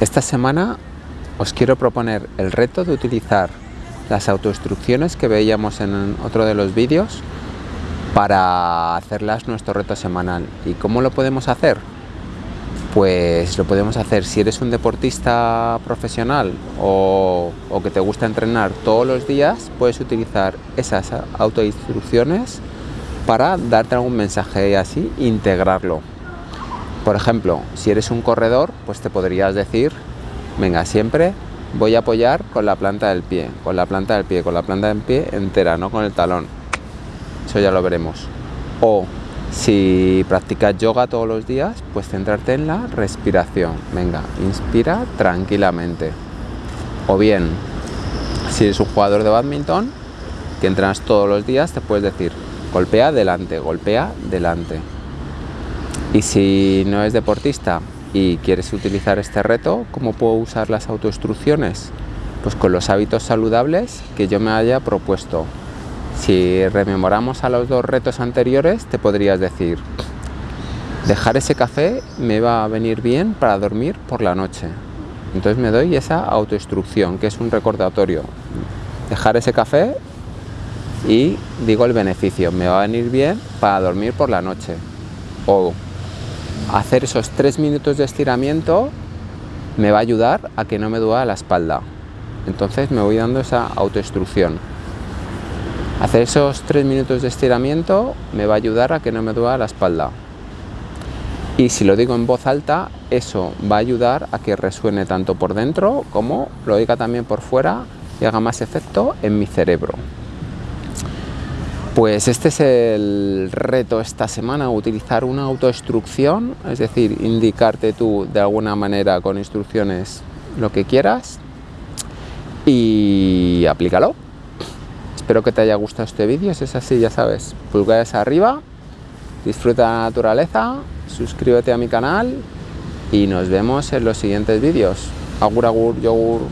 Esta semana os quiero proponer el reto de utilizar las autoinstrucciones que veíamos en otro de los vídeos para hacerlas nuestro reto semanal. ¿Y cómo lo podemos hacer? Pues lo podemos hacer si eres un deportista profesional o, que te gusta entrenar todos los días, puedes utilizar esas autoinstrucciones para darte algún mensaje y así integrarlo por ejemplo, si eres un corredor, pues te podrías decir, venga, siempre voy a apoyar con la planta del pie, con la planta del pie, con la planta del pie entera, no con el talón. Eso ya lo veremos. O si practicas yoga todos los días, pues centrarte en la respiración. Venga, inspira tranquilamente. O bien, si eres un jugador de badminton, que entrenas todos los días, te puedes decir, golpea delante, golpea delante. Y si no es deportista y quieres utilizar este reto, ¿cómo puedo usar las autoinstrucciones? Pues con los hábitos saludables que yo me haya propuesto. Si rememoramos a los dos retos anteriores, te podrías decir, dejar ese café me va a venir bien para dormir por la noche. Entonces me doy esa autoinstrucción, que es un recordatorio. Dejar ese café y digo el beneficio, me va a venir bien para dormir por la noche. O hacer esos tres minutos de estiramiento me va a ayudar a que no me duela la espalda. Entonces me voy dando esa autoinstrucción. Hacer esos tres minutos de estiramiento me va a ayudar a que no me duela la espalda. Y si lo digo en voz alta, eso va a ayudar a que resuene tanto por dentro como lo oiga también por fuera y haga más efecto en mi cerebro. Pues este es el reto esta semana, utilizar una autoinstrucción, es decir, indicarte tú de alguna manera con instrucciones lo que quieras y aplícalo. Espero que te haya gustado este vídeo, si es así ya sabes, pulgares arriba, disfruta la naturaleza, suscríbete a mi canal y nos vemos en los siguientes vídeos. Agur agur, yogur.